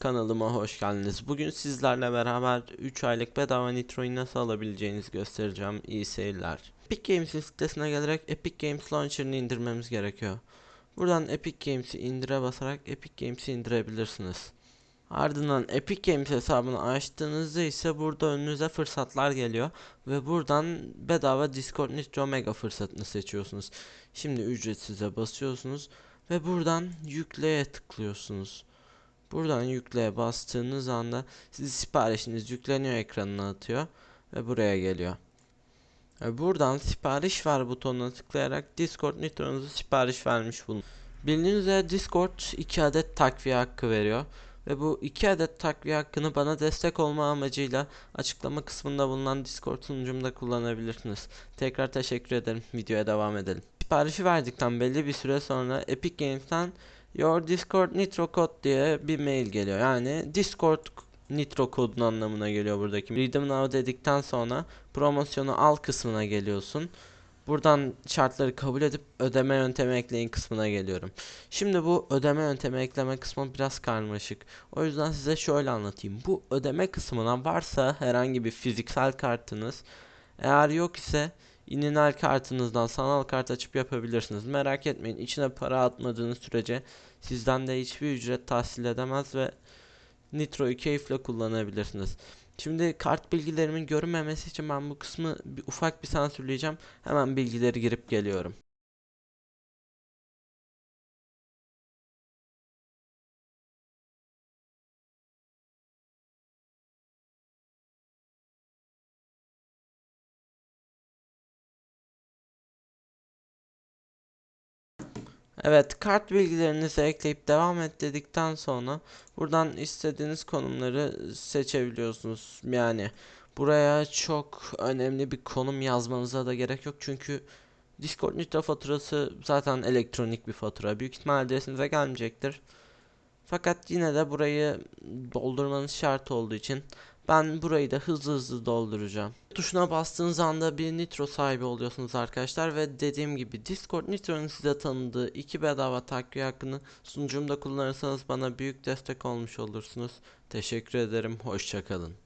Kanalıma hoş geldiniz. Bugün sizlerle beraber 3 aylık bedava Nitro'yu nasıl alabileceğinizi göstereceğim. İyi seyirler. Epic Games'in sitesine gelerek Epic Games Launcher'ını indirmemiz gerekiyor. Buradan Epic Games'i indire basarak Epic Games'i indirebilirsiniz. Ardından Epic Games hesabını açtığınızda ise burada önünüze fırsatlar geliyor ve buradan bedava Discord Nitro Mega fırsatını seçiyorsunuz. Şimdi ücretsize basıyorsunuz ve buradan yükleye tıklıyorsunuz. Buradan yükleye bastığınız anda sizi siparişiniz yükleniyor ekranına atıyor ve buraya geliyor. Buradan sipariş ver butonuna tıklayarak Discord Nitro'nuzu sipariş vermiş bulun. Bildiğiniz üzere Discord 2 adet takviye hakkı veriyor. Ve bu 2 adet takviye hakkını bana destek olma amacıyla açıklama kısmında bulunan Discord sunucumda kullanabilirsiniz. Tekrar teşekkür ederim. Videoya devam edelim. Siparişi verdikten belli bir süre sonra Epic Games'ten Your Discord Nitro Code diye bir mail geliyor. Yani Discord Nitro kodun anlamına geliyor buradaki. Redeem Now dedikten sonra promosyonu al kısmına geliyorsun. Buradan şartları kabul edip ödeme yöntemi ekleyin kısmına geliyorum. Şimdi bu ödeme yöntemi ekleme kısmı biraz karmaşık. O yüzden size şöyle anlatayım. Bu ödeme kısmına varsa herhangi bir fiziksel kartınız, eğer yok ise ininal kartınızdan sanal kart açıp yapabilirsiniz. Merak etmeyin içine para atmadığınız sürece sizden de hiçbir ücret tahsil edemez ve Nitro'yu keyifle kullanabilirsiniz. Şimdi kart bilgilerimin görünmemesi için ben bu kısmı bir, ufak bir sansürleyeceğim. Hemen bilgileri girip geliyorum. Evet, kart bilgilerinizi ekleyip devam et dedikten sonra buradan istediğiniz konumları seçebiliyorsunuz. Yani buraya çok önemli bir konum yazmanıza da gerek yok çünkü Discord Nitro faturası zaten elektronik bir fatura. Büyük ihtimal adresinize gelmeyecektir. Fakat yine de burayı doldurmanız şart olduğu için ben burayı da hızlı hızlı dolduracağım. Tuşuna bastığınız anda bir Nitro sahibi oluyorsunuz arkadaşlar ve dediğim gibi Discord Nitro'nun size tanıdığı iki bedava takviye hakkını sunucumda kullanırsanız bana büyük destek olmuş olursunuz. Teşekkür ederim. Hoşçakalın.